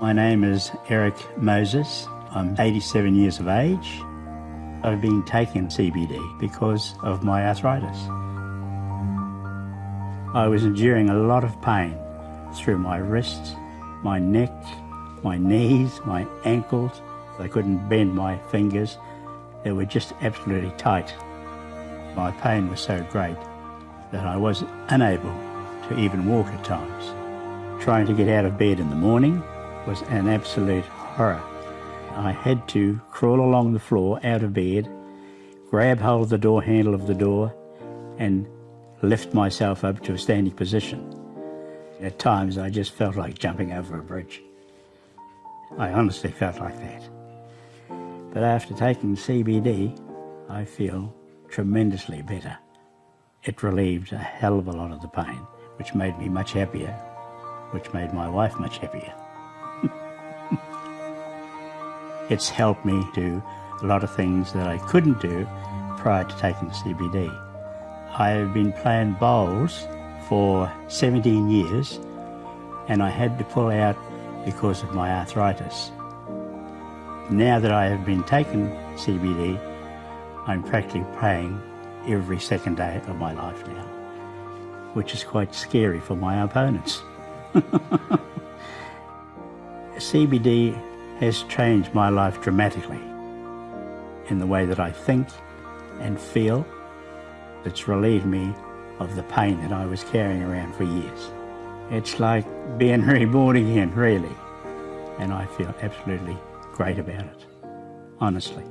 My name is Eric Moses. I'm 87 years of age. I've been taking CBD because of my arthritis. I was enduring a lot of pain through my wrists, my neck, my knees, my ankles. I couldn't bend my fingers. They were just absolutely tight. My pain was so great that I was unable to even walk at times. Trying to get out of bed in the morning was an absolute horror. I had to crawl along the floor out of bed, grab hold of the door handle of the door, and lift myself up to a standing position. At times I just felt like jumping over a bridge. I honestly felt like that. But after taking CBD, I feel tremendously better. It relieved a hell of a lot of the pain, which made me much happier which made my wife much happier. It's helped me do a lot of things that I couldn't do prior to taking CBD. I have been playing bowls for 17 years and I had to pull out because of my arthritis. Now that I have been taking CBD, I'm practically playing every second day of my life now, which is quite scary for my opponents. CBD has changed my life dramatically in the way that I think and feel. It's relieved me of the pain that I was carrying around for years. It's like being reborn again, really. And I feel absolutely great about it, honestly.